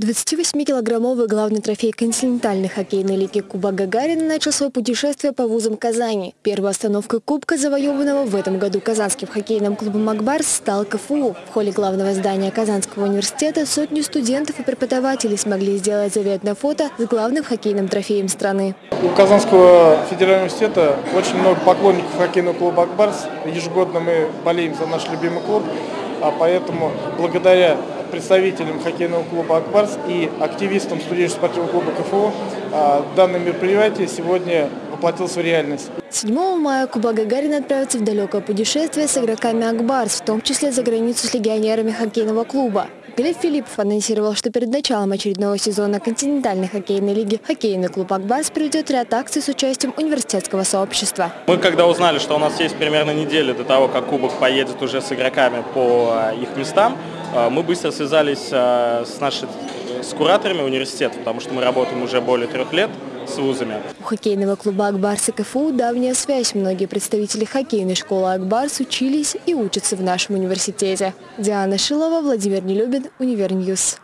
28-килограммовый главный трофей континентальной хоккейной лиги Куба Гагарина начал свое путешествие по вузам Казани. Первой остановкой Кубка, завоеванного в этом году казанским хоккейным клубом «Акбарс», стал КФУ. В холле главного здания Казанского университета сотни студентов и преподавателей смогли сделать заветное фото с главным хоккейным трофеем страны. У Казанского федерального университета очень много поклонников хоккейного клуба «Акбарс». Ежегодно мы болеем за наш любимый клуб, а поэтому благодаря представителям хоккейного клуба «Акбарс» и активистам студенческого спортивного клуба КФУ а, данное мероприятие сегодня воплотилось в реальность. 7 мая Куба Гагарина отправится в далекое путешествие с игроками «Акбарс», в том числе за границу с легионерами хоккейного клуба. Глеб Филиппов анонсировал, что перед началом очередного сезона континентальной хоккейной лиги хоккейный клуб «Акбарс» проведет ряд акций с участием университетского сообщества. Мы когда узнали, что у нас есть примерно неделя до того, как кубок поедет уже с игроками по э, их местам, мы быстро связались э, с нашими с кураторами университета, потому что мы работаем уже более трех лет с вузами. У хоккейного клуба «Ак Барс» и КФУ давняя связь. Многие представители хоккейной школы «Ак Барс» учились и учатся в нашем университете. Диана Шилова, Владимир Нелюбин, Univer News.